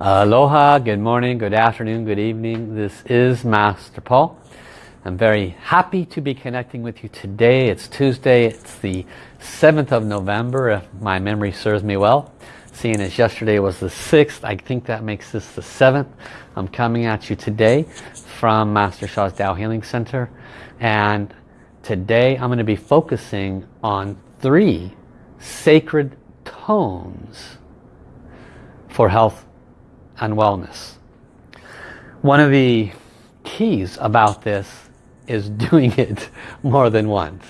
Aloha, good morning, good afternoon, good evening. This is Master Paul. I'm very happy to be connecting with you today. It's Tuesday, it's the 7th of November, if my memory serves me well. Seeing as yesterday was the 6th, I think that makes this the 7th. I'm coming at you today from Master Sha's Tao Healing Center. And today I'm going to be focusing on three sacred tones for health and wellness. One of the keys about this is doing it more than once.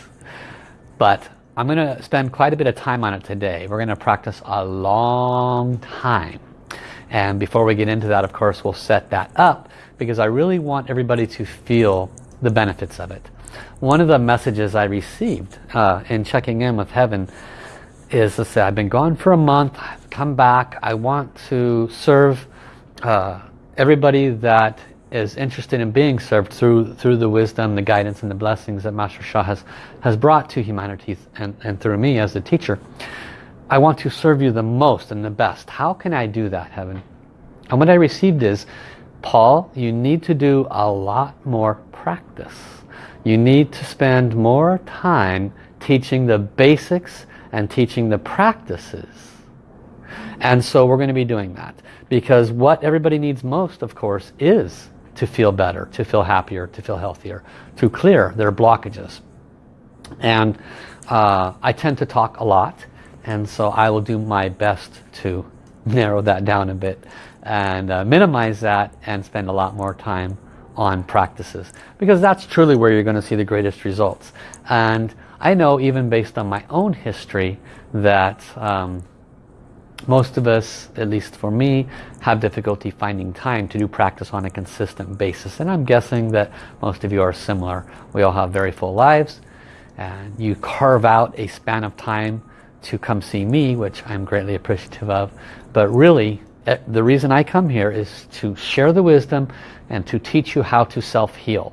But I'm going to spend quite a bit of time on it today. We're going to practice a long time. And before we get into that, of course, we'll set that up because I really want everybody to feel the benefits of it. One of the messages I received uh, in checking in with heaven is to say, I've been gone for a month, I've come back, I want to serve uh, everybody that is interested in being served through through the wisdom, the guidance and the blessings that Master Sha has, has brought to humanity and, and through me as a teacher. I want to serve you the most and the best. How can I do that, Heaven? And what I received is, Paul, you need to do a lot more practice. You need to spend more time teaching the basics and teaching the practices. And so we're going to be doing that. Because what everybody needs most, of course, is to feel better, to feel happier, to feel healthier, to clear their blockages. And uh, I tend to talk a lot, and so I will do my best to narrow that down a bit and uh, minimize that and spend a lot more time on practices because that's truly where you're going to see the greatest results and I know even based on my own history that um, most of us, at least for me, have difficulty finding time to do practice on a consistent basis. And I'm guessing that most of you are similar. We all have very full lives. And you carve out a span of time to come see me, which I'm greatly appreciative of. But really, eh, the reason I come here is to share the wisdom and to teach you how to self-heal.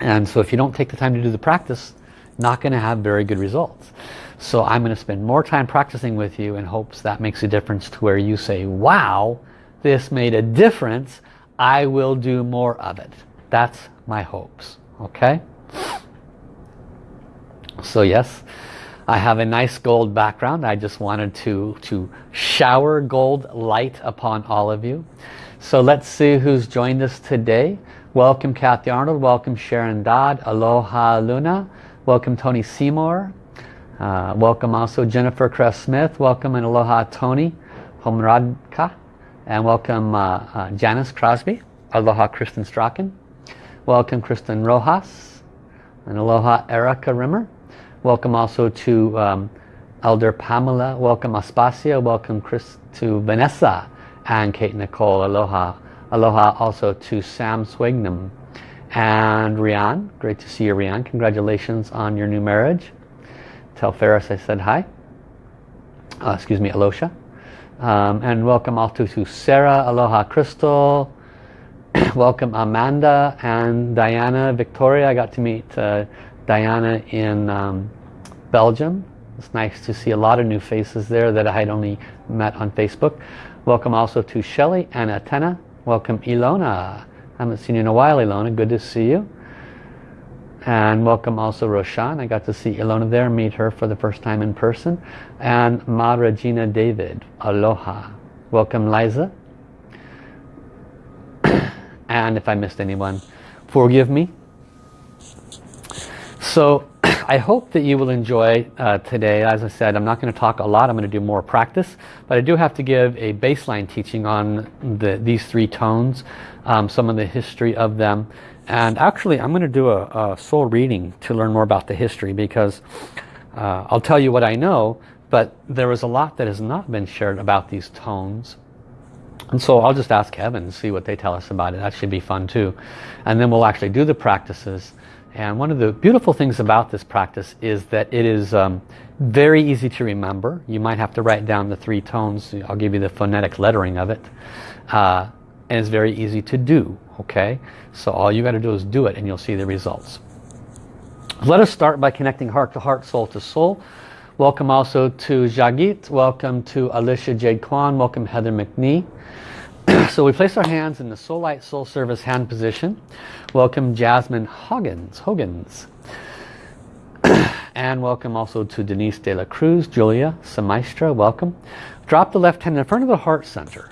And so if you don't take the time to do the practice, not going to have very good results. So I'm going to spend more time practicing with you in hopes that makes a difference to where you say, wow, this made a difference. I will do more of it. That's my hopes. Okay? So yes, I have a nice gold background. I just wanted to, to shower gold light upon all of you. So let's see who's joined us today. Welcome Kathy Arnold. Welcome Sharon Dodd. Aloha Luna. Welcome Tony Seymour. Uh, welcome also Jennifer Crest Smith. Welcome and aloha Tony Homradka. And welcome uh, uh, Janice Crosby. Aloha Kristen Strachan. Welcome Kristen Rojas. And aloha Erica Rimmer. Welcome also to um, Elder Pamela. Welcome Aspasia. Welcome Chris to Vanessa and Kate Nicole. Aloha. Aloha also to Sam Swignam. And Rian. Great to see you Rian. Congratulations on your new marriage. Tell Ferris I said hi. Uh, excuse me, Alosha. Um, and welcome also to Sarah, Aloha Crystal. welcome Amanda and Diana, Victoria. I got to meet uh, Diana in um, Belgium. It's nice to see a lot of new faces there that I had only met on Facebook. Welcome also to Shelly and Atena. Welcome Ilona. I haven't seen you in a while, Ilona. Good to see you. And welcome also Roshan. I got to see Ilona there, meet her for the first time in person. And Ma Regina David. Aloha. Welcome Liza. and if I missed anyone, forgive me. So I hope that you will enjoy uh, today. As I said, I'm not going to talk a lot. I'm going to do more practice. But I do have to give a baseline teaching on the, these three tones, um, some of the history of them and actually, I'm going to do a, a, soul reading to learn more about the history because uh, I'll tell you what I know, but there is a lot that has not been shared about these tones. And so I'll just ask heaven and see what they tell us about it. That should be fun too. And then we'll actually do the practices. And one of the beautiful things about this practice is that it is um, very easy to remember. You might have to write down the three tones. I'll give you the phonetic lettering of it. Uh, and it's very easy to do okay so all you got to do is do it and you'll see the results let us start by connecting heart to heart soul to soul Welcome also to Jagit. Welcome to Alicia Jade Kwan. Welcome Heather McNee. so we place our hands in the Soul Light Soul Service hand position. Welcome Jasmine Hoggins. Hoggins. and welcome also to Denise De La Cruz, Julia Samaistra. Welcome. Drop the left hand in front of the heart center.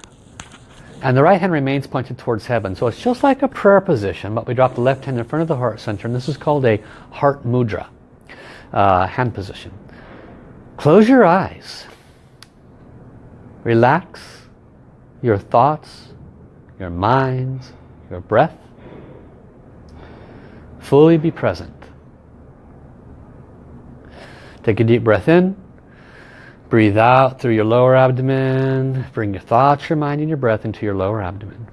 And the right hand remains pointed towards heaven. So it's just like a prayer position, but we drop the left hand in front of the heart center. And this is called a heart mudra, uh, hand position. Close your eyes. Relax your thoughts, your minds, your breath. Fully be present. Take a deep breath in. Breathe out through your lower abdomen. Bring your thoughts, your mind, and your breath into your lower abdomen.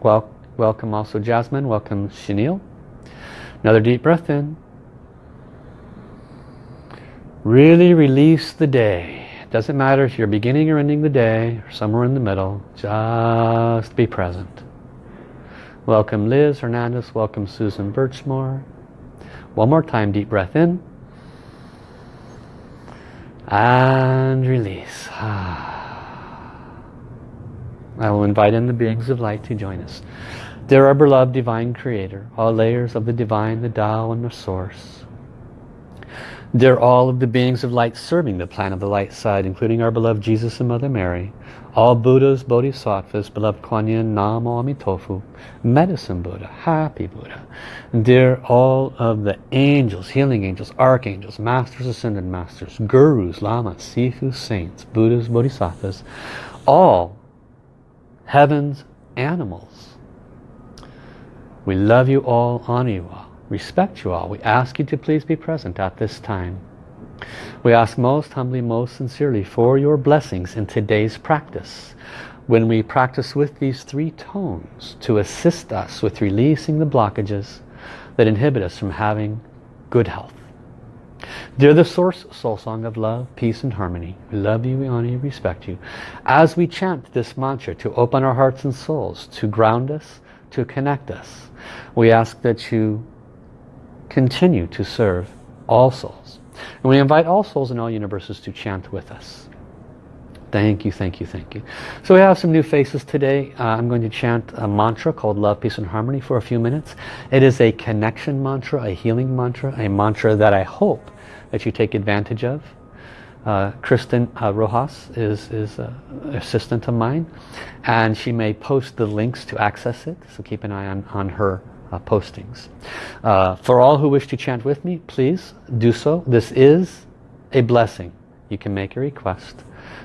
Well, welcome also Jasmine. Welcome Chenille. Another deep breath in. Really release the day. It Doesn't matter if you're beginning or ending the day or somewhere in the middle. Just be present. Welcome Liz Hernandez. Welcome Susan Birchmore. One more time, deep breath in. And release. I will invite in the beings of light to join us. Dear our beloved Divine Creator, all layers of the Divine, the Tao and the Source, they're all of the beings of light serving the plan of the light side, including our beloved Jesus and Mother Mary, all Buddhas, Bodhisattvas, beloved Kuan Yin, Namo Amitofu, Medicine Buddha, Happy Buddha. They're all of the angels, healing angels, archangels, masters, ascended masters, gurus, lamas, sifus, saints, Buddhas, Bodhisattvas, all heaven's animals. We love you all, honor you all respect you all. We ask you to please be present at this time. We ask most humbly, most sincerely for your blessings in today's practice. When we practice with these three tones to assist us with releasing the blockages that inhibit us from having good health. Dear the Source Soul Song of Love, Peace and Harmony, we love you, we honor you, respect you. As we chant this mantra to open our hearts and souls, to ground us, to connect us, we ask that you continue to serve all souls. And we invite all souls in all universes to chant with us. Thank you, thank you, thank you. So we have some new faces today. Uh, I'm going to chant a mantra called Love, Peace and Harmony for a few minutes. It is a connection mantra, a healing mantra, a mantra that I hope that you take advantage of. Uh, Kristen uh, Rojas is, is an assistant of mine and she may post the links to access it. So keep an eye on, on her uh, postings. Uh, for all who wish to chant with me, please do so. This is a blessing. You can make a request.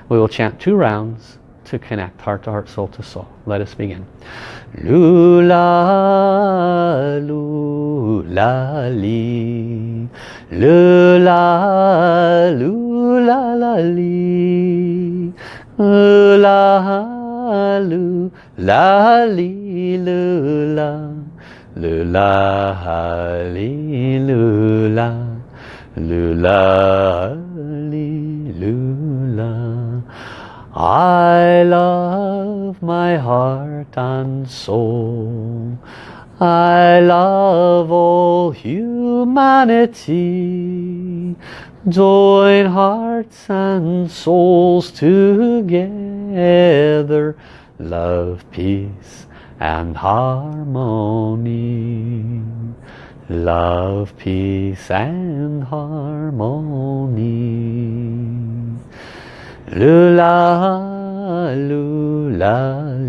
We will chant two rounds to connect heart to heart, soul to soul. Let us begin. Lula, lula, li. Lula, lula, la, li. Lula, lula, li, lula. Lula, lula, lula, lula. I love my heart and soul. I love all humanity. Join hearts and souls together. Love, peace and harmony. Love, peace and harmony. Lula, lula,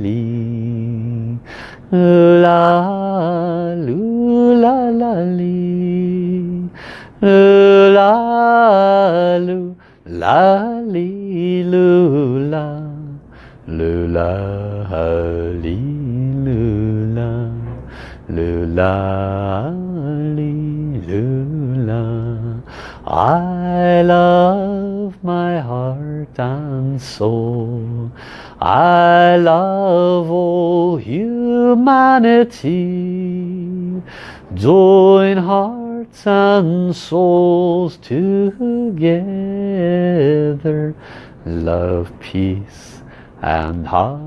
li. Lula, lula, la, li. Lula, lula, li, lula. Lula, li. Lula, lula, lula. I love my heart and soul. I love all humanity. Join hearts and souls together. Love, peace and harmony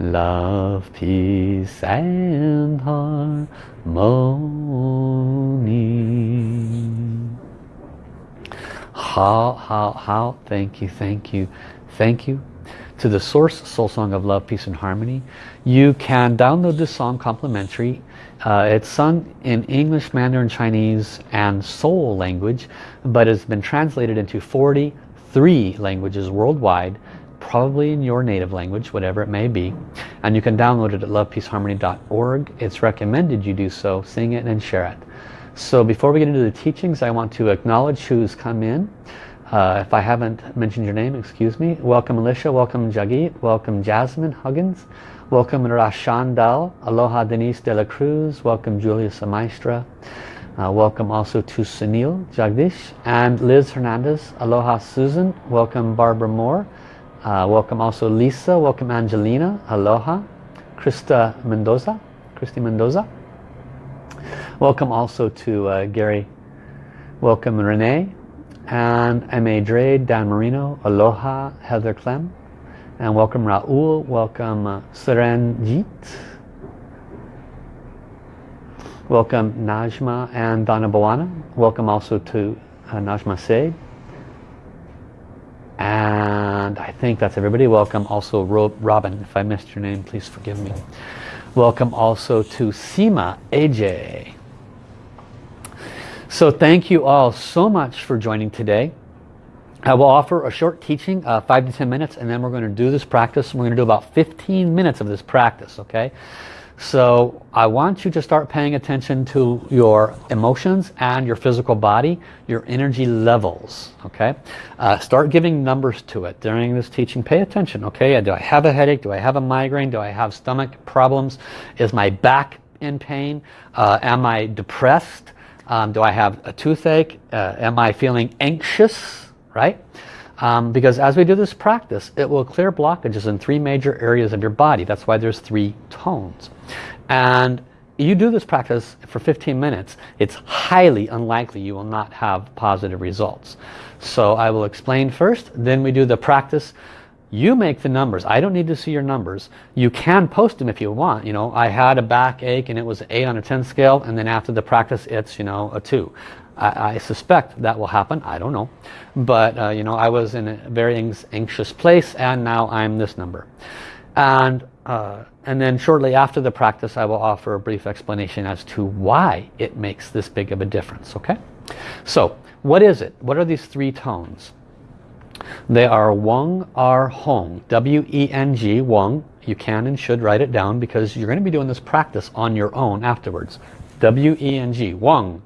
love, peace and harmony. How, how, how, thank you, thank you, thank you to the Source Soul Song of Love, Peace and Harmony. You can download this song complimentary. Uh, it's sung in English, Mandarin, Chinese and Soul language, but it's been translated into 43 languages worldwide probably in your native language, whatever it may be. And you can download it at lovepeaceharmony.org. It's recommended you do so, sing it and share it. So before we get into the teachings, I want to acknowledge who's come in. Uh, if I haven't mentioned your name, excuse me. Welcome Alicia, welcome Jagit, welcome Jasmine Huggins, welcome Rashandal, aloha Denise de la Cruz, welcome Julia Samaistra, uh, welcome also to Sunil Jagdish and Liz Hernandez, aloha Susan, welcome Barbara Moore, uh, welcome also Lisa, welcome Angelina, aloha. Krista Mendoza, Christy Mendoza. Welcome also to uh, Gary, welcome Renee, and M.A. Drade, Dan Marino, aloha, Heather Clem, and welcome Raul, welcome uh, welcome Najma and Donna Bawana, welcome also to uh, Najma Said, and I think that's everybody. Welcome also Robin. If I missed your name, please forgive me. Welcome also to Sima AJ. So thank you all so much for joining today. I will offer a short teaching, uh, 5 to 10 minutes, and then we're going to do this practice. We're going to do about 15 minutes of this practice, okay? So I want you to start paying attention to your emotions and your physical body, your energy levels, okay? Uh, start giving numbers to it during this teaching. Pay attention, okay? Do I have a headache? Do I have a migraine? Do I have stomach problems? Is my back in pain? Uh, am I depressed? Um, do I have a toothache? Uh, am I feeling anxious, right? Um, because as we do this practice, it will clear blockages in three major areas of your body. That's why there's three tones. And you do this practice for 15 minutes, it's highly unlikely you will not have positive results. So I will explain first, then we do the practice. You make the numbers. I don't need to see your numbers. You can post them if you want. You know, I had a backache and it was an 8 on a 10 scale and then after the practice it's, you know, a 2. I, I, suspect that will happen. I don't know. But, uh, you know, I was in a very anxious place and now I'm this number. And, uh, and then shortly after the practice, I will offer a brief explanation as to why it makes this big of a difference. Okay? So, what is it? What are these three tones? They are Weng, R, Hong. W-E-N-G, Weng. You can and should write it down because you're going to be doing this practice on your own afterwards. W-E-N-G, Weng.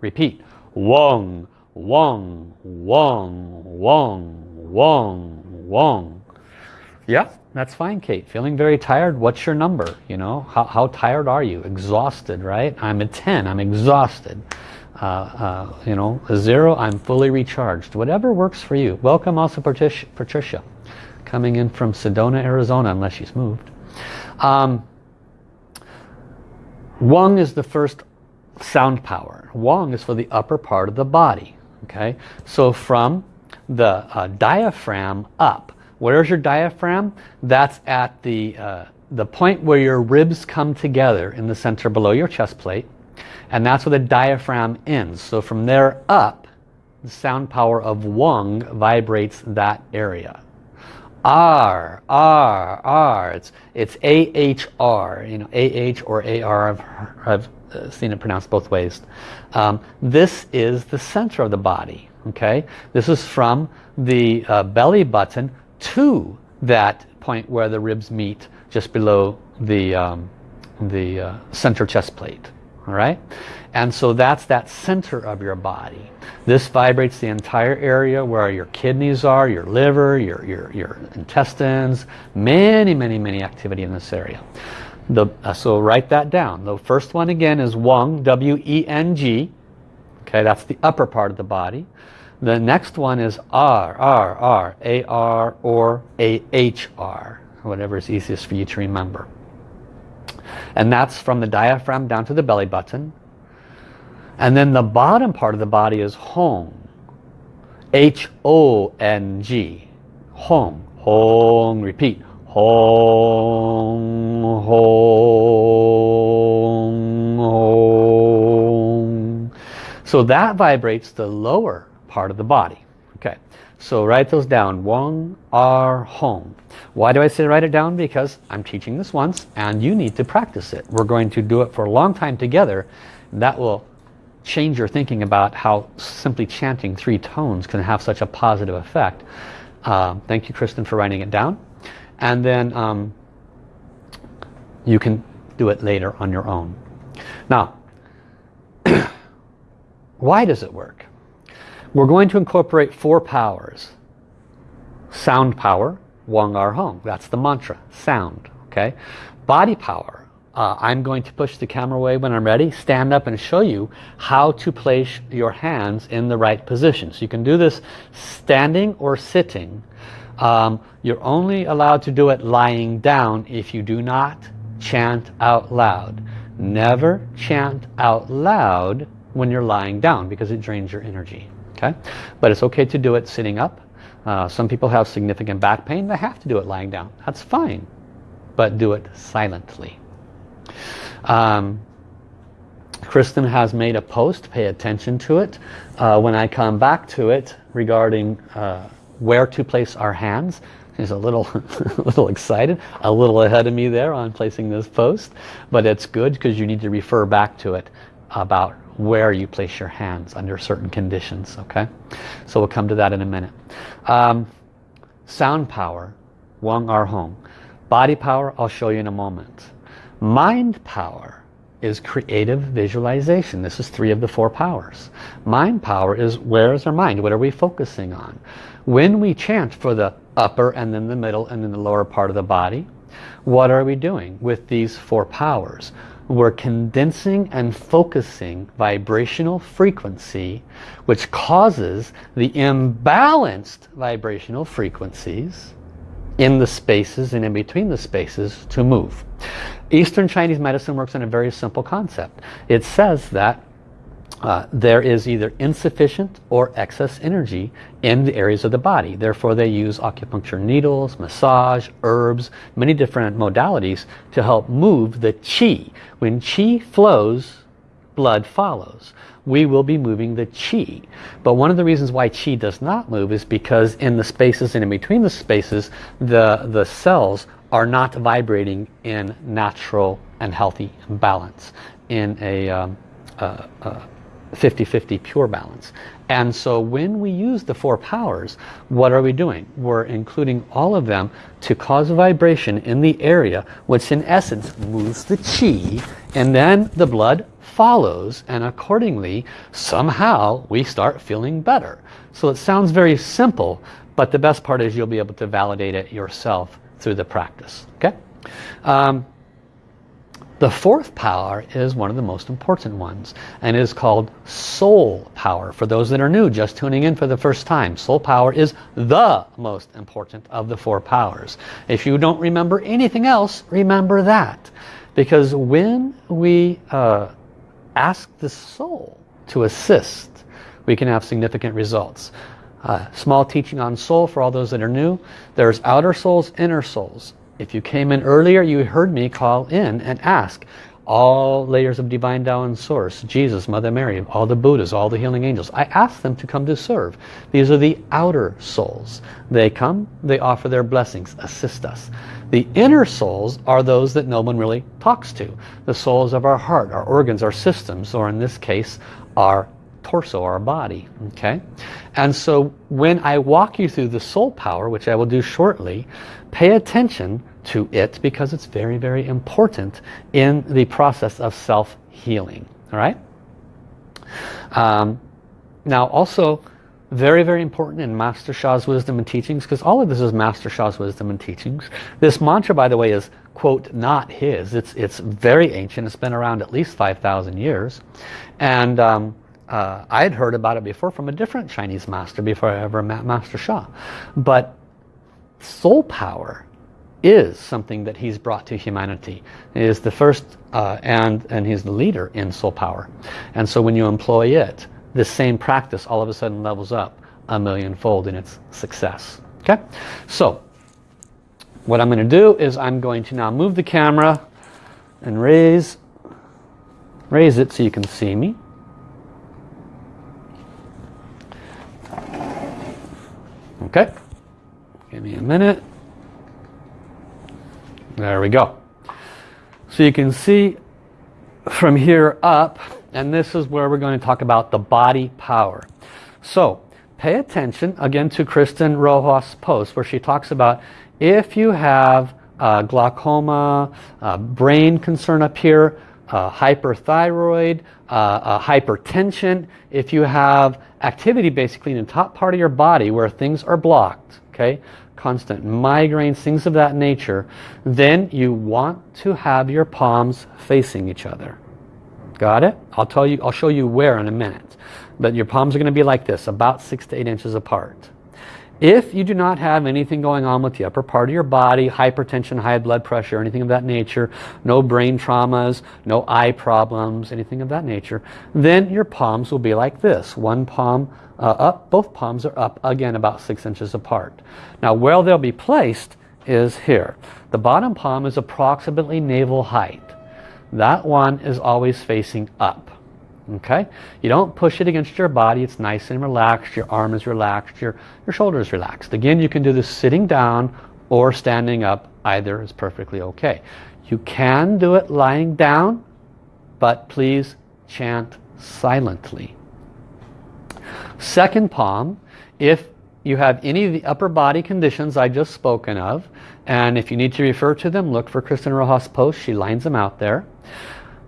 Repeat. Wong, Wong, Wong, Wong, Wong, Wong. Yeah, that's fine, Kate. Feeling very tired? What's your number? You know, how, how tired are you? Exhausted, right? I'm at 10. I'm exhausted. Uh, uh, you know, a zero, I'm fully recharged. Whatever works for you. Welcome also Patricia, Patricia coming in from Sedona, Arizona, unless she's moved. Um, Wong is the first sound power. Wong is for the upper part of the body. Okay, so from the uh, diaphragm up. Where's your diaphragm? That's at the uh, the point where your ribs come together in the center below your chest plate, and that's where the diaphragm ends. So from there up, the sound power of Wong vibrates that area. R, R, R. It's it's A H R. You know, A H or A R. I've, I've seen it pronounced both ways. Um, this is the center of the body. Okay, this is from the uh, belly button to that point where the ribs meet, just below the um, the uh, center chest plate. All right, and so that's that center of your body. This vibrates the entire area where your kidneys are, your liver, your your your intestines, many many many activity in this area. The, uh, so write that down. The first one again is Weng, W-E-N-G. Okay, that's the upper part of the body. The next one is R, R, R, A-R or A-H-R, whatever is easiest for you to remember. And that's from the diaphragm down to the belly button. And then the bottom part of the body is Hong, H-O-N-G, Hong, Hong, repeat, Hong, hong, hong. So that vibrates the lower part of the body. Okay, so write those down. Wong, Ar, Hong. Why do I say write it down? Because I'm teaching this once and you need to practice it. We're going to do it for a long time together. That will change your thinking about how simply chanting three tones can have such a positive effect. Uh, thank you, Kristen, for writing it down. And then um, you can do it later on your own. Now, why does it work? We're going to incorporate four powers. Sound power, Wang Ar Hong. That's the mantra, sound. Okay. Body power. Uh, I'm going to push the camera away when I'm ready, stand up and show you how to place your hands in the right position. So you can do this standing or sitting. Um, you're only allowed to do it lying down if you do not chant out loud. Never chant out loud when you're lying down because it drains your energy. Okay, But it's okay to do it sitting up. Uh, some people have significant back pain. They have to do it lying down. That's fine. But do it silently. Um, Kristen has made a post. Pay attention to it. Uh, when I come back to it regarding uh, where to place our hands, He's a little, a little excited, a little ahead of me there on placing this post. But it's good because you need to refer back to it about where you place your hands under certain conditions. Okay, So we'll come to that in a minute. Um, sound power, Wang Ar Hong. Body power, I'll show you in a moment. Mind power is creative visualization. This is three of the four powers. Mind power is where is our mind? What are we focusing on? When we chant for the upper and then the middle and then the lower part of the body, what are we doing with these four powers? We're condensing and focusing vibrational frequency which causes the imbalanced vibrational frequencies in the spaces and in between the spaces to move. Eastern Chinese medicine works on a very simple concept. It says that uh, there is either insufficient or excess energy in the areas of the body. Therefore they use acupuncture needles, massage, herbs, many different modalities to help move the qi. When qi flows, blood follows. We will be moving the qi. But one of the reasons why qi does not move is because in the spaces and in between the spaces, the, the cells are not vibrating in natural and healthy balance, in a um, uh, uh, pure balance. And so when we use the four powers, what are we doing? We're including all of them to cause a vibration in the area, which in essence moves the chi, and then the blood follows, and accordingly, somehow we start feeling better. So it sounds very simple, but the best part is you'll be able to validate it yourself through the practice. Okay. Um, the fourth power is one of the most important ones and is called soul power. For those that are new, just tuning in for the first time, soul power is the most important of the four powers. If you don't remember anything else, remember that. Because when we uh, ask the soul to assist, we can have significant results. Uh, small teaching on soul for all those that are new. There's outer souls, inner souls. If you came in earlier, you heard me call in and ask all layers of divine Tao and source, Jesus, Mother Mary, all the Buddhas, all the healing angels. I ask them to come to serve. These are the outer souls. They come, they offer their blessings, assist us. The inner souls are those that no one really talks to. The souls of our heart, our organs, our systems, or in this case, our torso, our body. Okay, And so when I walk you through the soul power, which I will do shortly, pay attention to it because it's very, very important in the process of self-healing. All right? Um, now also, very, very important in Master Sha's wisdom and teachings because all of this is Master Sha's wisdom and teachings. This mantra, by the way, is, quote, not his. It's, it's very ancient. It's been around at least 5,000 years. And um, uh, I had heard about it before from a different Chinese master before I ever met Master Sha. But soul power is something that he's brought to humanity. He is the first uh, and, and he's the leader in soul power. And so when you employ it, this same practice all of a sudden levels up a millionfold in its success. Okay, so what I'm going to do is I'm going to now move the camera and raise raise it so you can see me. Okay, give me a minute. There we go. So you can see from here up, and this is where we're going to talk about the body power. So pay attention again to Kristen Rojas' post where she talks about if you have uh, glaucoma, uh, brain concern up here, uh, hyperthyroid, hypertension, if you have activity basically in the top part of your body where things are blocked, okay, constant migraines, things of that nature, then you want to have your palms facing each other. Got it? I'll tell you, I'll show you where in a minute. But your palms are going to be like this, about six to eight inches apart. If you do not have anything going on with the upper part of your body, hypertension, high blood pressure, anything of that nature, no brain traumas, no eye problems, anything of that nature, then your palms will be like this. One palm uh, up, both palms are up, again about six inches apart. Now where they'll be placed is here. The bottom palm is approximately navel height. That one is always facing up okay? You don't push it against your body. It's nice and relaxed. Your arm is relaxed. Your your shoulder is relaxed. Again you can do this sitting down or standing up. Either is perfectly okay. You can do it lying down but please chant silently second palm if you have any of the upper body conditions I just spoken of and if you need to refer to them look for Kristen Rojas post she lines them out there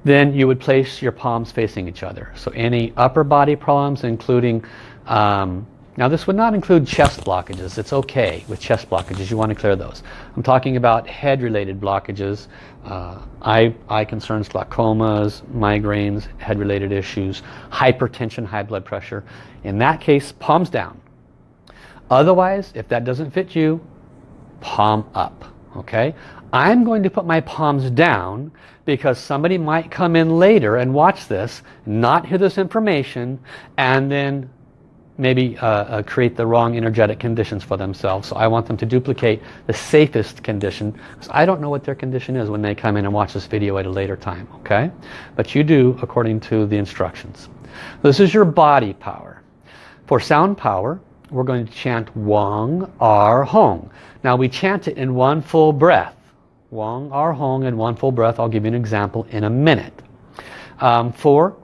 then you would place your palms facing each other. So any upper body problems, including, um, now this would not include chest blockages. It's okay with chest blockages. You want to clear those. I'm talking about head-related blockages, uh, eye, eye concerns, glaucomas, migraines, head-related issues, hypertension, high blood pressure. In that case, palms down. Otherwise, if that doesn't fit you, palm up. Okay, I'm going to put my palms down because somebody might come in later and watch this, not hear this information, and then maybe uh, uh, create the wrong energetic conditions for themselves. So I want them to duplicate the safest condition because I don't know what their condition is when they come in and watch this video at a later time. Okay, But you do according to the instructions. This is your body power. For sound power, we're going to chant Wang Ar Hong. Now we chant it in one full breath. Wang Ar Hong in one full breath. I'll give you an example in a minute. Um, for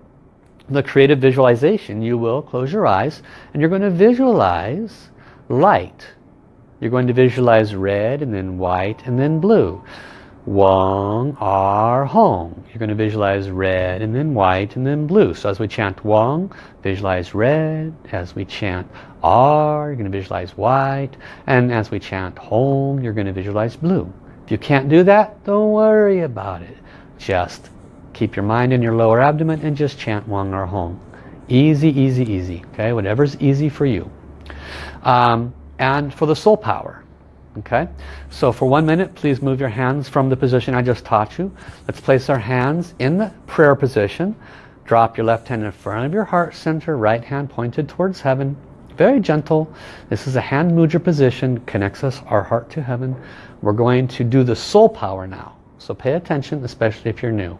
the creative visualization, you will close your eyes and you're going to visualize light. You're going to visualize red and then white and then blue. Wong Ar Hong. You're going to visualize red and then white and then blue. So as we chant Wong, visualize red. As we chant Ar, you're going to visualize white. And as we chant Hong, you're going to visualize blue. If you can't do that, don't worry about it. Just keep your mind in your lower abdomen and just chant Wang or Hong. Easy, easy, easy. Okay, whatever's easy for you. Um, and for the soul power. Okay, so for one minute, please move your hands from the position I just taught you. Let's place our hands in the prayer position. Drop your left hand in front of your heart center, right hand pointed towards heaven. Very gentle. This is a hand mudra position, connects us, our heart to heaven. We're going to do the soul power now. So pay attention, especially if you're new.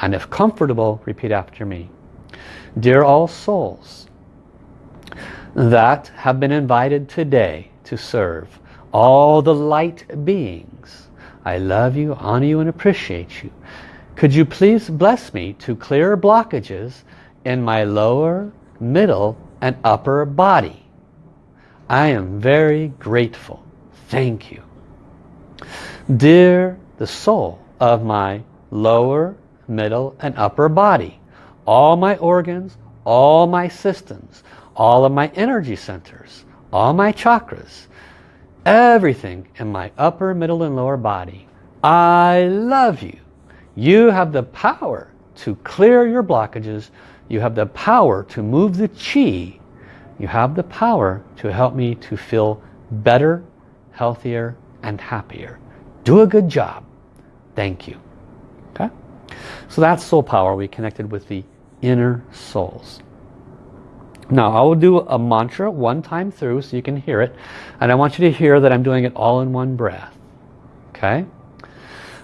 And if comfortable, repeat after me. Dear all souls that have been invited today to serve all the light beings, I love you, honor you, and appreciate you. Could you please bless me to clear blockages in my lower, middle, and upper body. I am very grateful. Thank you. Dear the soul of my lower, middle, and upper body, all my organs, all my systems, all of my energy centers, all my chakras, everything in my upper, middle, and lower body, I love you. You have the power to clear your blockages you have the power to move the chi. You have the power to help me to feel better, healthier, and happier. Do a good job. Thank you. So that's soul power. We connected with the inner souls. Now I will do a mantra one time through so you can hear it. And I want you to hear that I'm doing it all in one breath. Okay.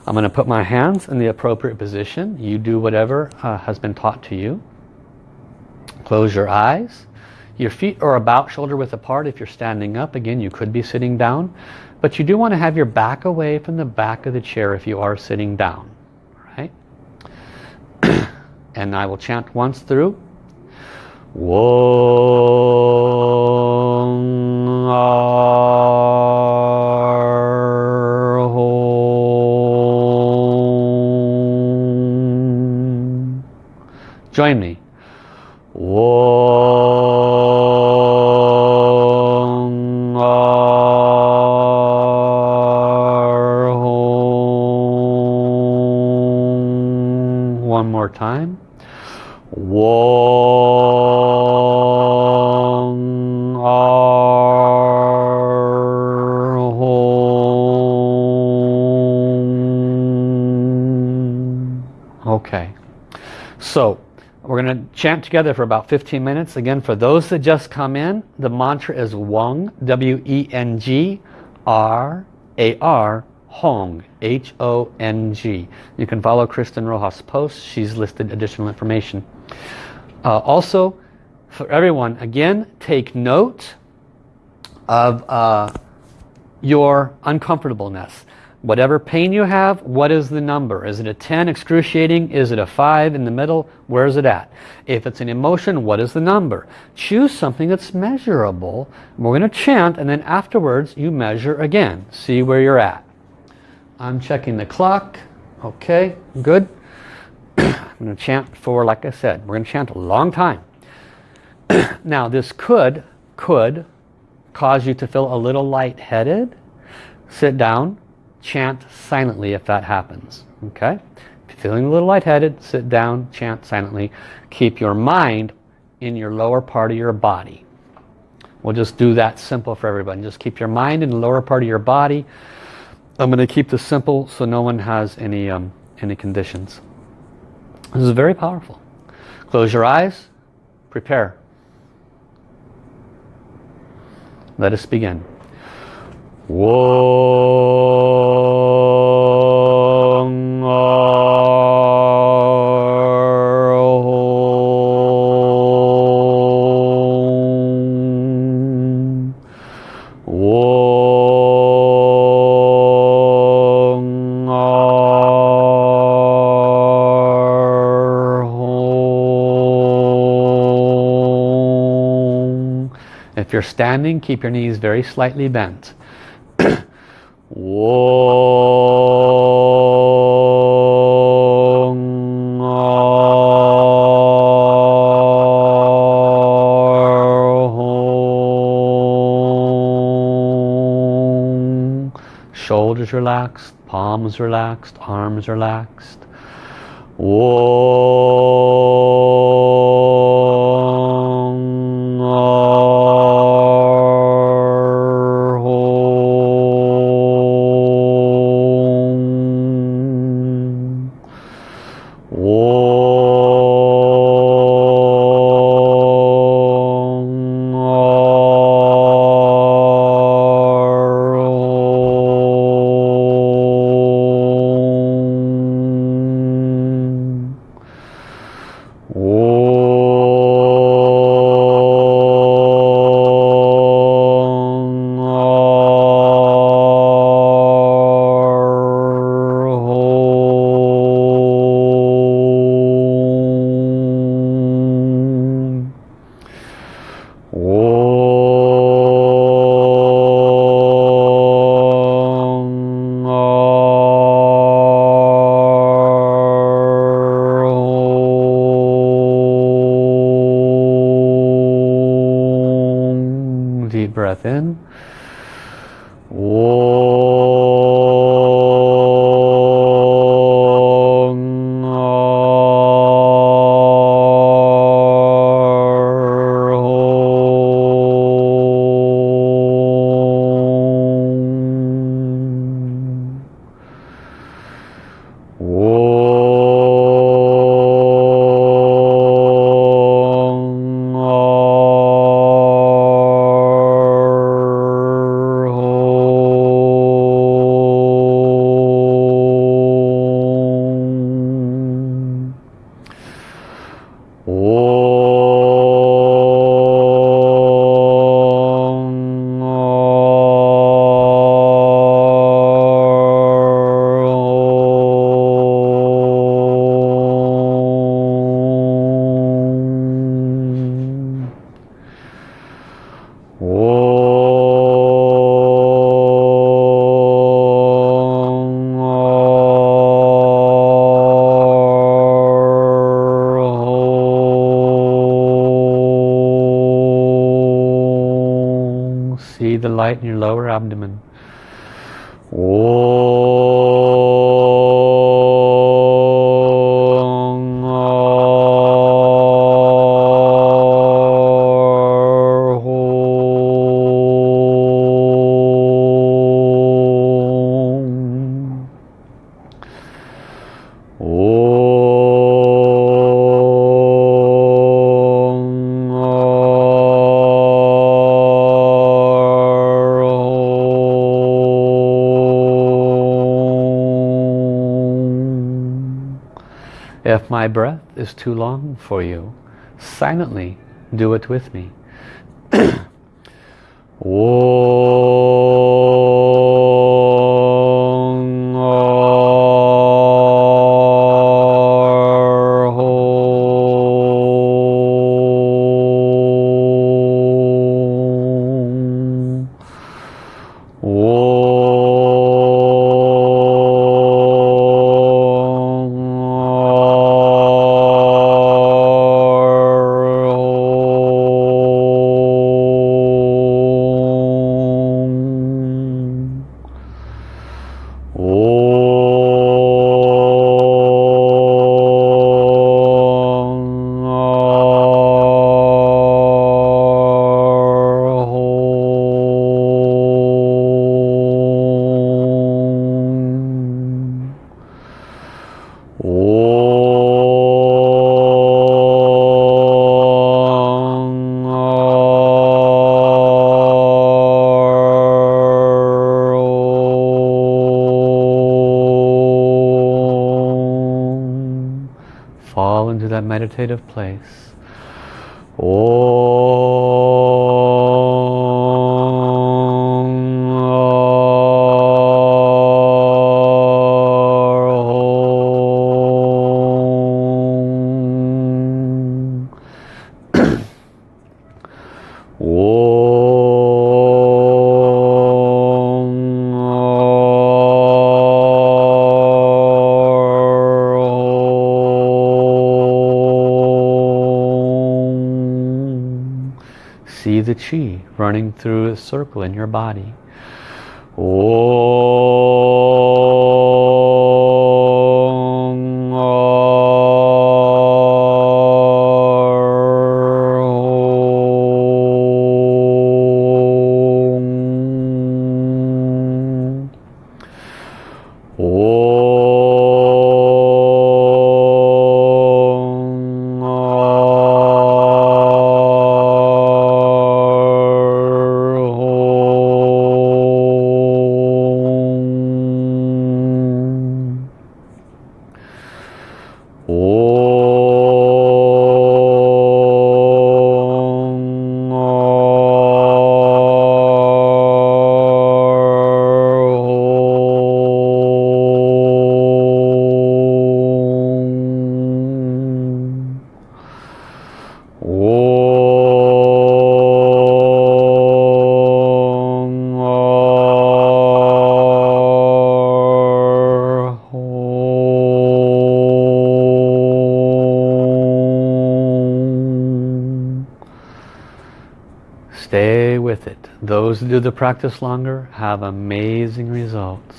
I'm going to put my hands in the appropriate position. You do whatever uh, has been taught to you. Close your eyes. Your feet are about shoulder width apart if you're standing up. Again, you could be sitting down. But you do want to have your back away from the back of the chair if you are sitting down. And I will chant once through. Join me. One more time. Chant together for about 15 minutes. Again, for those that just come in, the mantra is Weng, W-E-N-G-R-A-R, Hong, H-O-N-G. You can follow Kristen Rojas' post. She's listed additional information. Uh, also, for everyone, again, take note of uh, your uncomfortableness. Whatever pain you have, what is the number? Is it a 10 excruciating? Is it a 5 in the middle? Where is it at? If it's an emotion, what is the number? Choose something that's measurable. We're going to chant and then afterwards you measure again. See where you're at. I'm checking the clock. Okay, good. I'm going to chant for, like I said, we're going to chant a long time. now this could, could cause you to feel a little lightheaded. Sit down, chant silently if that happens. Okay? If you're feeling a little lightheaded, sit down, chant silently. Keep your mind in your lower part of your body. We'll just do that simple for everybody. Just keep your mind in the lower part of your body. I'm going to keep this simple so no one has any, um, any conditions. This is very powerful. Close your eyes. Prepare. Let us begin. If you're standing, keep your knees very slightly bent. Shoulders relaxed, palms relaxed, arms relaxed. See is too long for you, silently do it with me. meditative place. The chi running through a circle in your body. Stay Those who do the practice longer have amazing results.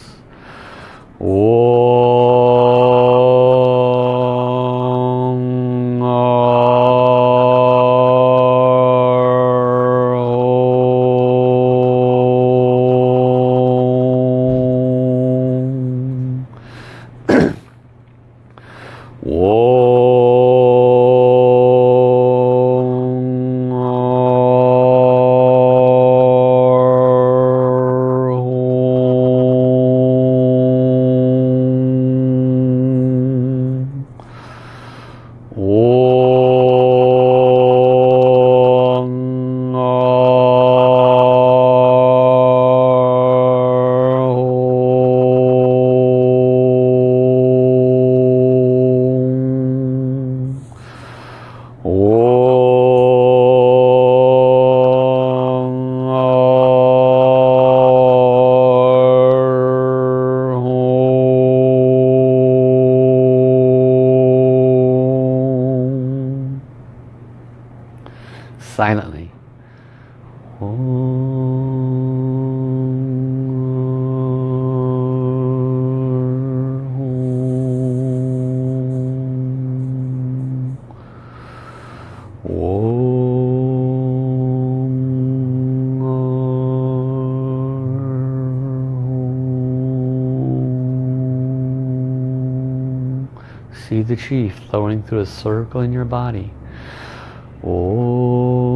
See the chi flowing through a circle in your body. Oh.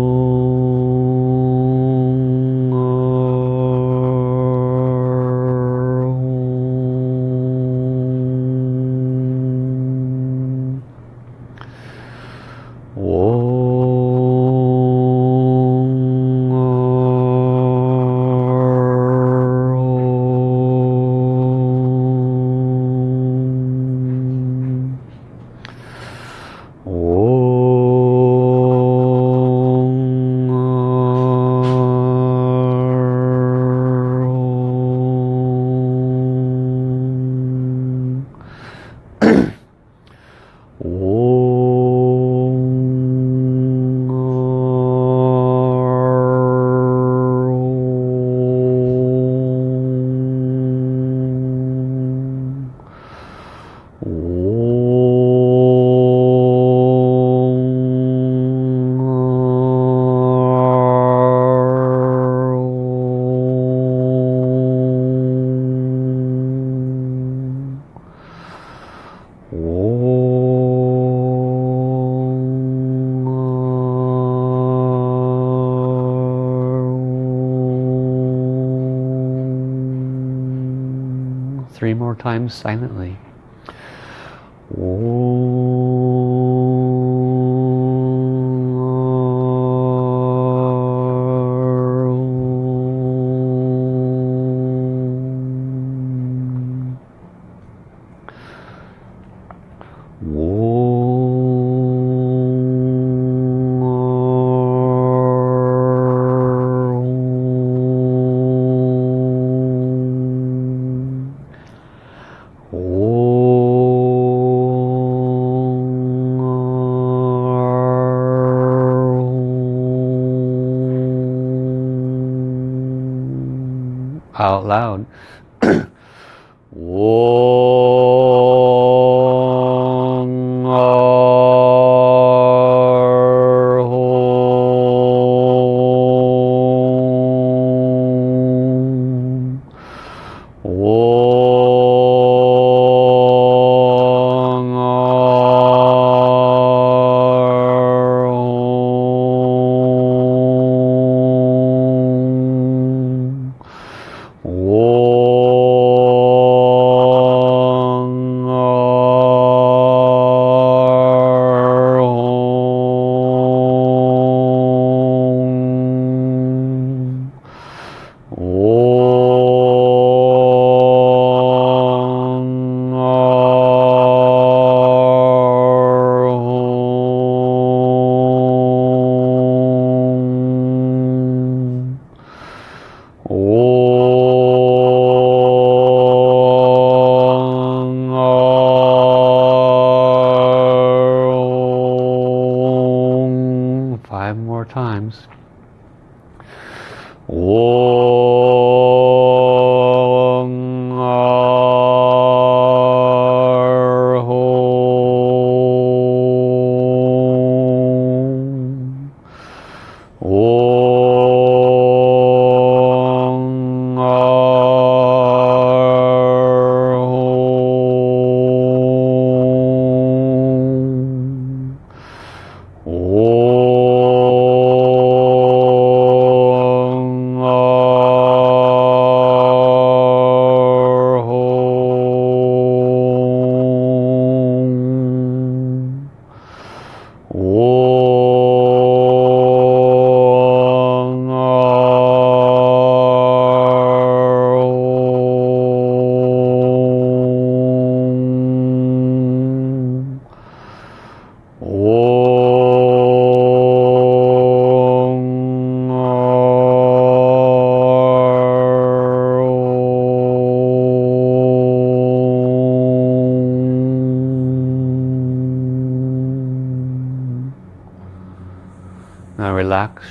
Times silently. out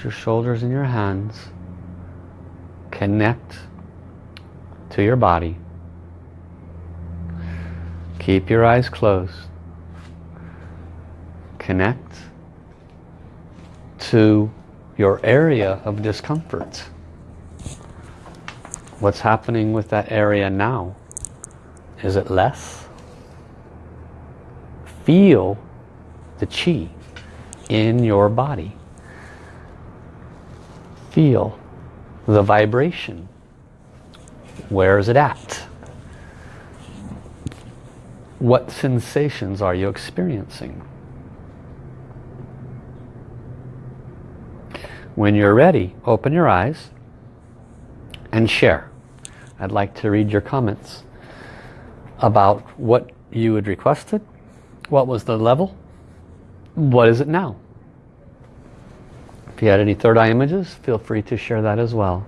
your shoulders and your hands. Connect to your body. Keep your eyes closed. Connect to your area of discomfort. What's happening with that area now? Is it less? feel the chi in your body. Feel the vibration. Where is it at? What sensations are you experiencing? When you're ready, open your eyes and share. I'd like to read your comments about what you had requested, what was the level, what is it now? If you had any third eye images, feel free to share that as well.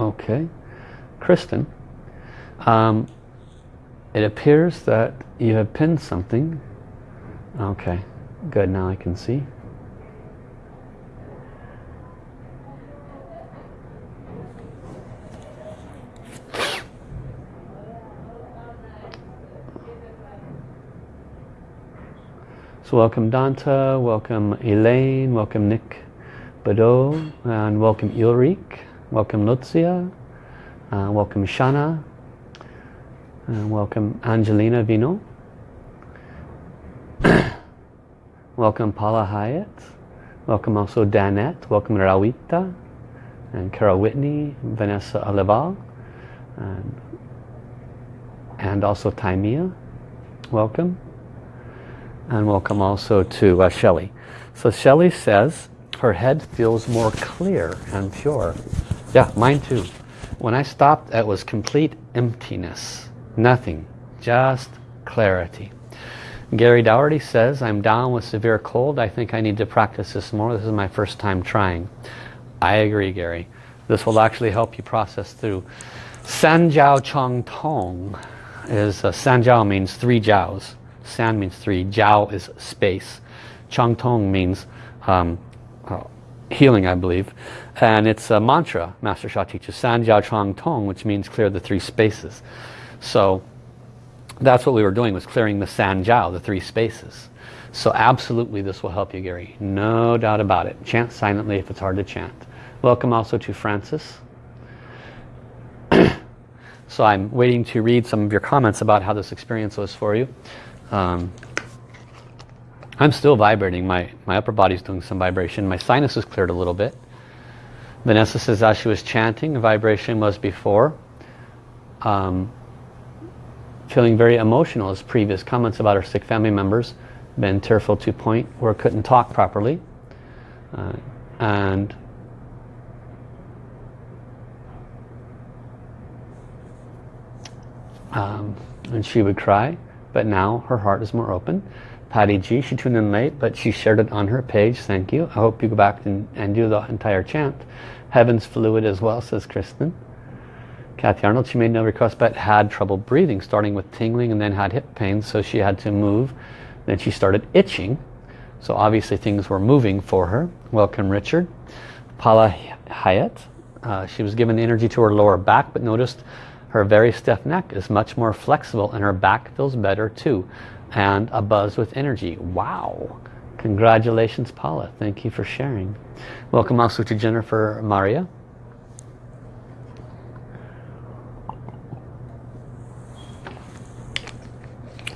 Okay. Kristen, um, it appears that you have pinned something. Okay, good. Now I can see. So welcome Danta, welcome Elaine, welcome Nick Badeau, and welcome Ulrich. Welcome Lucia. Uh, welcome Shana. and welcome Angelina Vino. welcome Paula Hyatt. Welcome also Danette. Welcome Rawita. And Carol Whitney. Vanessa Olival. And, and also Timea. Welcome. And welcome also to uh, Shelley. So Shelley says her head feels more clear and pure. Yeah, mine too. When I stopped, it was complete emptiness. Nothing. Just clarity. Gary Dougherty says, I'm down with severe cold. I think I need to practice this more. This is my first time trying. I agree, Gary. This will actually help you process through. San Jiao Chong Tong is, uh, San Jiao means three Jiaos. San means three. Jiao is space. Chong Tong means um, uh, healing, I believe. And it's a mantra Master Sha teaches, San Jiao Chong Tong, which means clear the three spaces. So that's what we were doing, was clearing the San Jiao, the three spaces. So absolutely this will help you, Gary. No doubt about it. Chant silently if it's hard to chant. Welcome also to Francis. so I'm waiting to read some of your comments about how this experience was for you. Um, I'm still vibrating. My, my upper body's doing some vibration. My sinus is cleared a little bit. Vanessa says as she was chanting, vibration was before. Um, feeling very emotional as previous comments about her sick family members. Been tearful to point where couldn't talk properly. Uh, and um, and she would cry. But now her heart is more open. Patty G, she tuned in late, but she shared it on her page. Thank you. I hope you go back and, and do the entire chant. Heaven's fluid as well, says Kristen. Kathy Arnold, she made no request but had trouble breathing, starting with tingling and then had hip pain, so she had to move. Then she started itching, so obviously things were moving for her. Welcome Richard. Paula Hyatt, uh, she was given energy to her lower back, but noticed her very stiff neck is much more flexible and her back feels better too and a buzz with energy. Wow! Congratulations, Paula. Thank you for sharing. Welcome also to Jennifer Maria.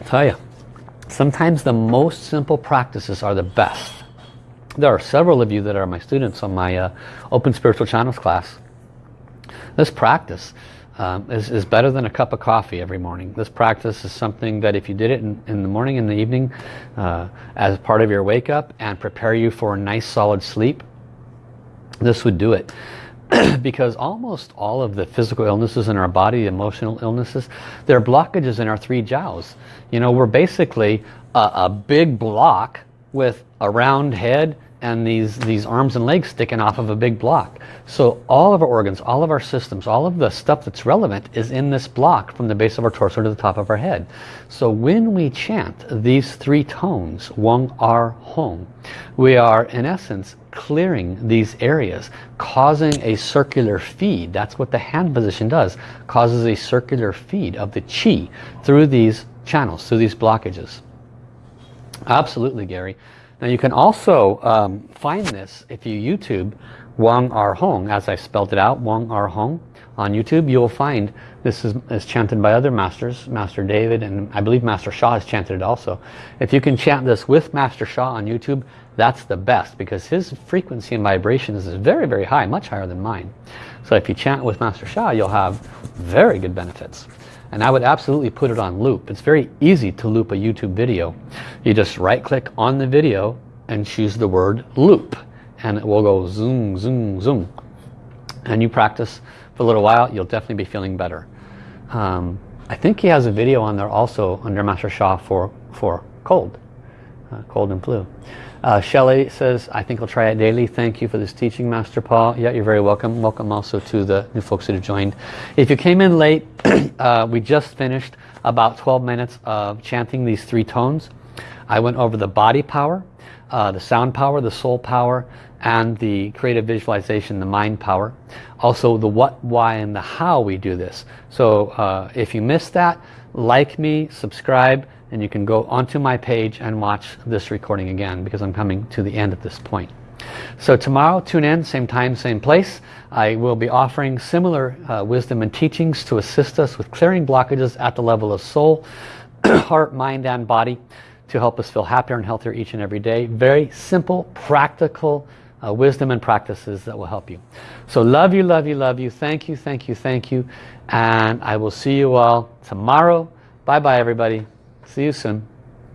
tell you, sometimes the most simple practices are the best. There are several of you that are my students on my uh, Open Spiritual Channels class. This practice um, is, is better than a cup of coffee every morning. This practice is something that if you did it in, in the morning and the evening uh, as part of your wake up and prepare you for a nice solid sleep, this would do it. because almost all of the physical illnesses in our body, emotional illnesses, they're blockages in our three jiaos. You know, we're basically a, a big block with a round head and these, these arms and legs sticking off of a big block. So all of our organs, all of our systems, all of the stuff that's relevant is in this block from the base of our torso to the top of our head. So when we chant these three tones, Weng, Ar, Hong, we are in essence clearing these areas, causing a circular feed. That's what the hand position does, causes a circular feed of the Qi through these channels, through these blockages. Absolutely, Gary. Now you can also um, find this if you YouTube Wang Ar Hong, as I spelled it out, Wang Ar Hong on YouTube. You will find this is, is, chanted by other masters, Master David, and I believe Master Sha has chanted it also. If you can chant this with Master Sha on YouTube, that's the best because his frequency and vibrations is very, very high, much higher than mine. So if you chant with Master Sha, you'll have very good benefits. And I would absolutely put it on loop. It's very easy to loop a YouTube video. You just right click on the video and choose the word loop. And it will go zoom, zoom, zoom. And you practice for a little while, you'll definitely be feeling better. Um, I think he has a video on there also under Master Sha for, for cold, uh, cold and flu. Uh, Shelley says, I think I'll try it daily. Thank you for this teaching, Master Paul. Yeah, you're very welcome. Welcome also to the new folks that have joined. If you came in late, uh, we just finished about 12 minutes of chanting these three tones. I went over the body power, uh, the sound power, the soul power, and the creative visualization, the mind power. Also the what, why, and the how we do this. So uh, if you missed that, like me, subscribe, and you can go onto my page and watch this recording again because I'm coming to the end at this point. So tomorrow, tune in, same time, same place. I will be offering similar uh, wisdom and teachings to assist us with clearing blockages at the level of soul, heart, mind, and body to help us feel happier and healthier each and every day. Very simple, practical uh, wisdom and practices that will help you. So love you, love you, love you. Thank you, thank you, thank you. And I will see you all tomorrow. Bye-bye, everybody. See you soon.